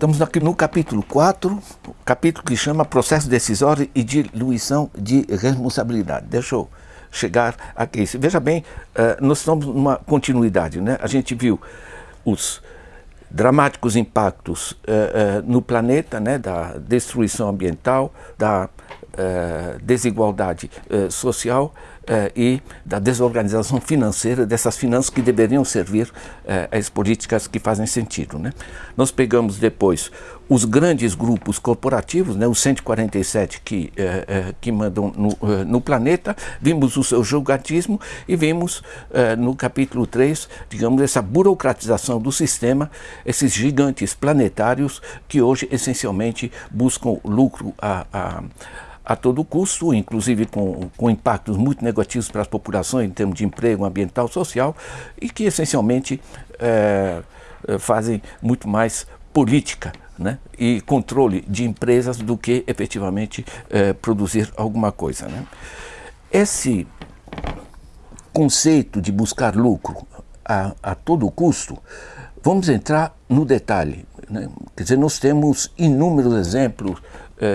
Estamos aqui no capítulo 4, capítulo que chama Processo Decisório e Diluição de Responsabilidade. Deixa eu chegar aqui. Veja bem, uh, nós estamos numa continuidade. Né? A gente viu os dramáticos impactos uh, uh, no planeta, né? da destruição ambiental, da desigualdade social, eh, e da desorganização financeira dessas finanças que deveriam servir eh, às políticas que fazem sentido. Né? Nós pegamos depois os grandes grupos corporativos, né, os 147 que, eh, que mandam no, no, planeta, vimos o seu julgatismo e vimos no capítulo 3, digamos, essa burocratização do sistema, esses gigantes planetários que hoje essencialmente buscam lucro a, a a todo custo, inclusive com, com impactos muito negativos para as populações em termos de emprego ambiental, social, e que essencialmente é, fazem muito mais política né, e controle de empresas do que efetivamente é, produzir alguma coisa. Né. Esse conceito de buscar lucro a, a todo custo, vamos entrar no detalhe. Né? Quer dizer, nós temos inúmeros exemplos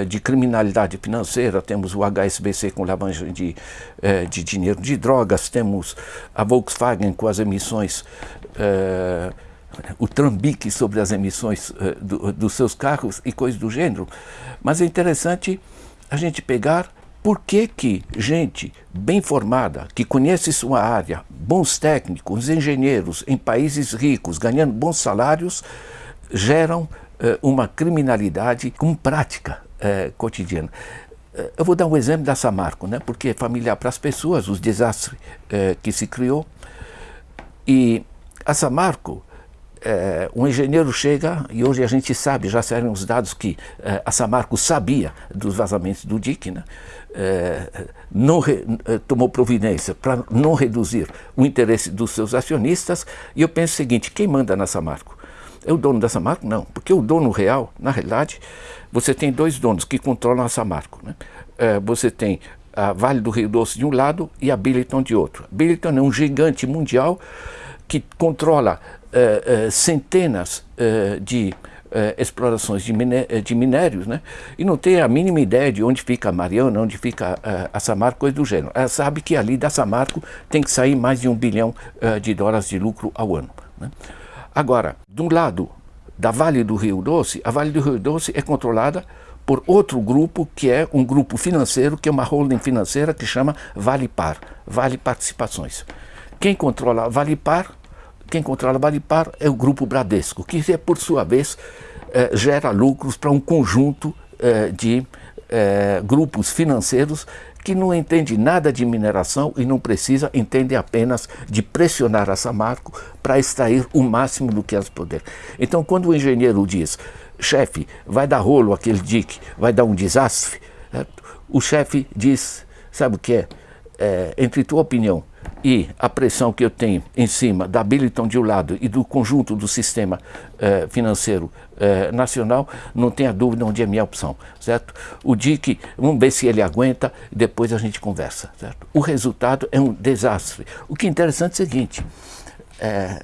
de criminalidade financeira, temos o HSBC com lavagem de, eh, de dinheiro de drogas, temos a Volkswagen com as emissões, eh, o trambique sobre as emissões do, dos seus carros e coisas do gênero. Mas é interessante a gente pegar por que, que gente bem formada, que conhece sua área, bons técnicos, engenheiros em países ricos, ganhando bons salários, geram uma criminalidade com prática é, cotidiana. É, eu vou dar um exemplo da Samarco, né, porque é familiar para as pessoas, os desastres é, que se criou. E a Samarco, é, um engenheiro chega, e hoje a gente sabe, já saíram os dados que é, a Samarco sabia dos vazamentos do DIC, né, é, não re, tomou providência para não reduzir o interesse dos seus acionistas. E eu penso o seguinte, quem manda na Samarco? É o dono da Samarco? Não, porque o dono real, na realidade, você tem dois donos que controlam a Samarco. Né? É, você tem a Vale do Rio Doce de um lado e a Billiton de outro. Billiton é um gigante mundial que controla é, é, centenas é, de é, explorações de, miné de, minérios, né? e não tem a mínima ideia de onde fica a Mariana, onde fica é, a Samarco, coisa do gênero. Ela sabe que ali da Samarco tem que sair mais de um bilhão de dólares de lucro ao ano. Né? Agora, de um lado, da Vale do Rio Doce, a Vale do Rio Doce é controlada por outro grupo que é um grupo financeiro, que é uma holding financeira que chama Vale Par, Vale Participações. Quem controla Vale Par, quem controla Vale Par é o grupo Bradesco, que por sua vez eh, gera lucros para um conjunto eh, de eh, grupos financeiros que não entende nada de mineração e não precisa, entende apenas de pressionar a Samarco para extrair o máximo do que elas puder. Então, quando o engenheiro diz, chefe, vai dar rolo aquele dique, vai dar um desastre, o chefe diz, sabe o que é? é? Entre tua opinião e a pressão que eu tenho em cima da Billiton de um lado e do conjunto do sistema eh, financeiro eh, nacional, não tenha dúvida onde é a minha opção, certo? O DIC, vamos ver se ele aguenta, depois a gente conversa, certo? O resultado é um desastre. O que é interessante é o seguinte, é,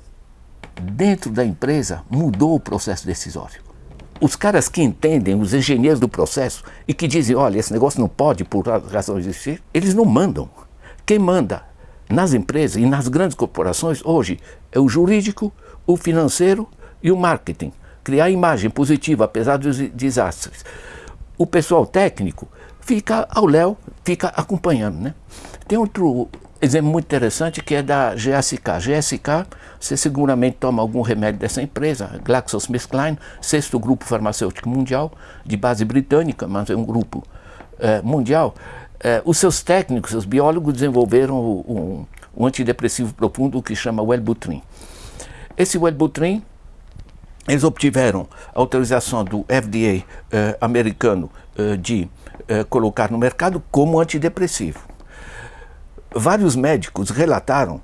dentro da empresa mudou o processo decisório. Os caras que entendem, os engenheiros do processo, e que dizem, olha, esse negócio não pode por razão de existir, eles não mandam. Quem manda nas empresas e nas grandes corporações, hoje, é o jurídico, o financeiro e o marketing. Criar imagem positiva, apesar dos desastres. O pessoal técnico fica ao léu, fica acompanhando. Né? Tem outro exemplo muito interessante que é da GSK. GSK, você seguramente toma algum remédio dessa empresa, GlaxoSmithKline, sexto grupo farmacêutico mundial, de base britânica, mas é um grupo é, mundial. É, os seus técnicos, os biólogos, desenvolveram um, um antidepressivo profundo que chama Wellbutrin. Esse Wellbutrin, eles obtiveram autorização do FDA eh, americano eh, de eh, colocar no mercado como antidepressivo. Vários médicos relataram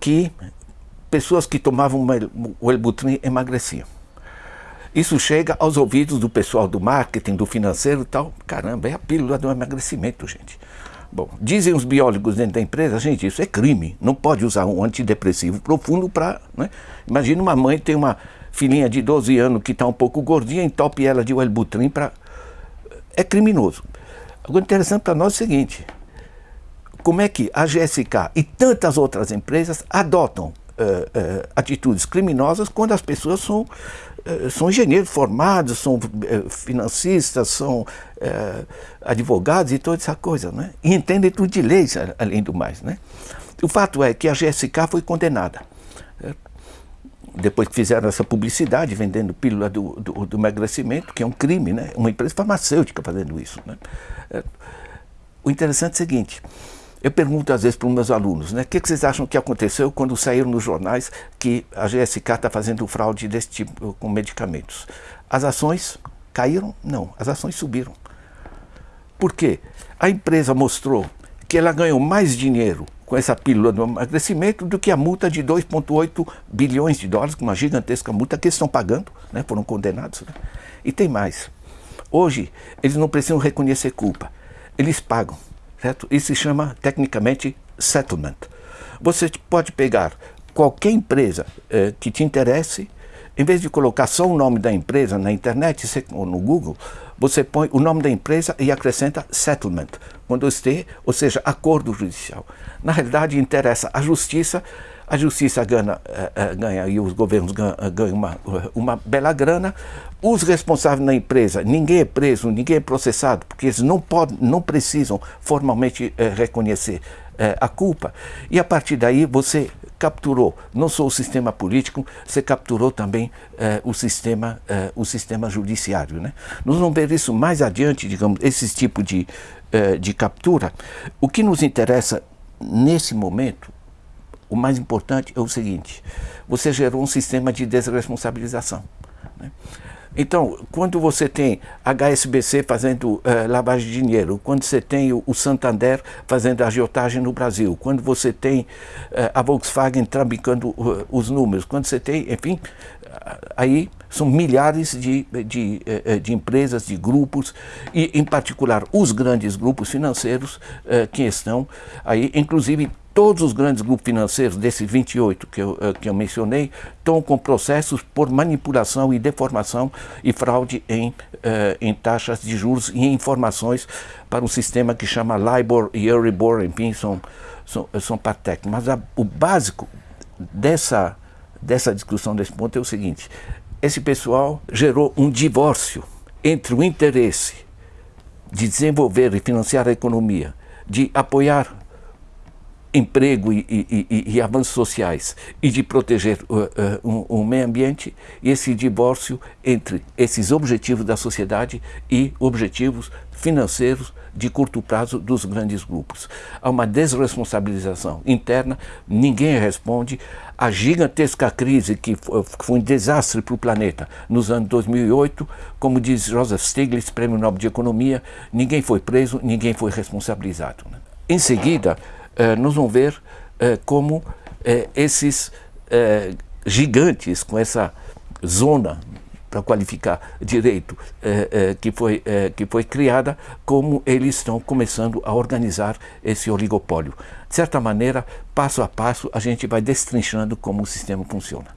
que pessoas que tomavam o Wellbutrin emagreciam. Isso chega aos ouvidos do pessoal do marketing, do financeiro e tal. Caramba, é a pílula do emagrecimento, gente. Bom, dizem os biólogos dentro da empresa, gente, isso é crime. Não pode usar um antidepressivo profundo para... Né? Imagina uma mãe tem uma filhinha de 12 anos que está um pouco gordinha, entope ela de Wellbutrin para... É criminoso. Agora, interessante para nós é o seguinte, como é que a GSK e tantas outras empresas adotam uh, uh, atitudes criminosas quando as pessoas são, são engenheiros formados, são financistas, são advogados e toda essa coisa, né? E entendem tudo de leis, além do mais, né? O fato é que a GSK foi condenada depois que fizeram essa publicidade, vendendo pílula do, do, do, emagrecimento, que é um crime, né? uma empresa farmacêutica fazendo isso. Né? É, o interessante é o seguinte, eu pergunto às vezes para os meus alunos, né, o que, que, vocês acham que aconteceu quando saíram nos jornais que a GSK está fazendo fraude desse tipo com medicamentos? As ações caíram? Não, as ações subiram. Por quê? A empresa mostrou que ela ganhou mais dinheiro com essa pílula do emagrecimento do que a multa de 2,8 bilhões de dólares, uma gigantesca multa que eles estão pagando, né, foram condenados. Né? E tem mais. Hoje, eles não precisam reconhecer culpa, eles pagam. Certo? Isso se chama, tecnicamente, settlement. Você pode pegar qualquer empresa eh, que te interesse, em vez de colocar só o nome da empresa na internet ou no Google, você põe o nome da empresa e acrescenta settlement, quando esteja, ou seja, acordo judicial. Na realidade, interessa a justiça, a justiça ganha, uh, ganha e os governos ganham, ganham uma, uma bela grana, os responsáveis na empresa, ninguém é preso, ninguém é processado, porque eles não, podem, não precisam formalmente reconhecer a culpa, e a partir daí você capturou não só o sistema político, você capturou também eh, o, sistema, eh, o sistema judiciário. Né? Nós vamos ver isso mais adiante, digamos, esse tipo de, eh, de captura. O que nos interessa nesse momento, o mais importante é o seguinte, você gerou um sistema de desresponsabilização. Né? Então, quando você tem HSBC fazendo uh, lavagem de dinheiro, quando você tem o, Santander fazendo agiotagem no Brasil, quando você tem uh, a Volkswagen trambicando uh, os números, quando você tem, enfim, aí são milhares de, de, de, empresas, de grupos, e em particular os grandes grupos financeiros que estão aí, inclusive todos os grandes grupos financeiros, desses 28 que eu, eh, que eu mencionei, estão com processos por manipulação e deformação e fraude em, em taxas de juros e em informações para um sistema que chama LIBOR e Euribor, enfim, são, são, são parte Mas a, o básico dessa, dessa discussão, desse ponto, é o seguinte, esse pessoal gerou um divórcio entre o interesse de desenvolver e financiar a economia, de apoiar emprego e, e, e, e, avanços sociais e de proteger uh, uh, um, um, meio ambiente, esse divórcio entre esses objetivos da sociedade e objetivos financeiros de curto prazo dos grandes grupos. Há uma desresponsabilização interna, ninguém responde. A gigantesca crise que foi um desastre para o planeta nos anos 2008, como diz Joseph Stiglitz, Prêmio Nobel de Economia, ninguém foi preso, ninguém foi responsabilizado. Né? Em seguida, eh, nós vamos ver eh, como eh, esses gigantes com essa zona para qualificar direito que, foi, que foi criada, como eles estão começando a organizar esse oligopólio. De certa maneira, passo a passo, a gente vai destrinchando como o sistema funciona.